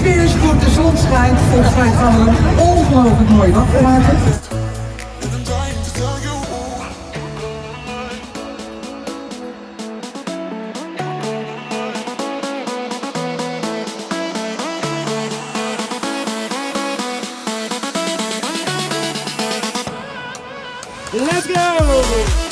sfeer is goed, de zon schijnt. Volgens mij gaan we een ongelooflijk mooie dag maken. Let's go!